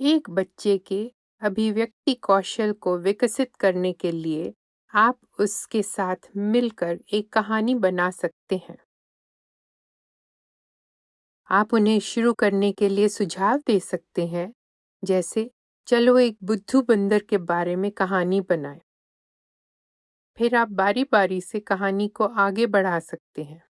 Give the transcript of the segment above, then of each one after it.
एक बच्चे के अभिव्यक्ति कौशल को विकसित करने के लिए आप उसके साथ मिलकर एक कहानी बना सकते हैं। आप उन्हें शुरू करने के लिए सुझाव दे सकते हैं, जैसे, चलो एक बुद्धू बंदर के बारे में कहानी बनाएँ। फिर आप बारी बारी से कहानी को आगे बढ़ा सकते हैं।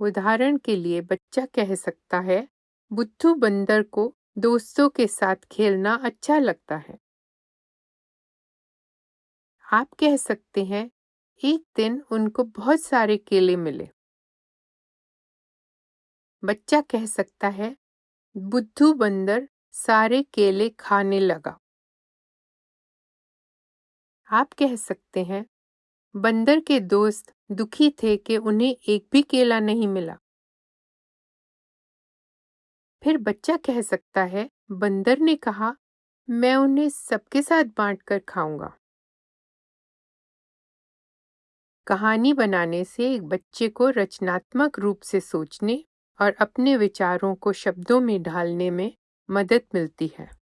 उदाहरण के लिए बच्चा कह सकता है बुद्धू बंदर को दोस्तों के साथ खेलना अच्छा लगता है। आप कह सकते हैं, एक दिन उनको बहुत सारे केले मिले। बच्चा कह सकता है, बुद्धू बंदर सारे केले खाने लगा। आप कह सकते हैं, बंदर के दोस्त दुखी थे कि उन्हें एक भी केला नहीं मिला। फिर बच्चा कह सकता है, बंदर ने कहा, मैं उन्हें सबके साथ बांट कर खाऊँगा। कहानी बनाने से एक बच्चे को रचनात्मक रूप से सोचने और अपने विचारों को शब्दों में ढालने में मदद मिलती है।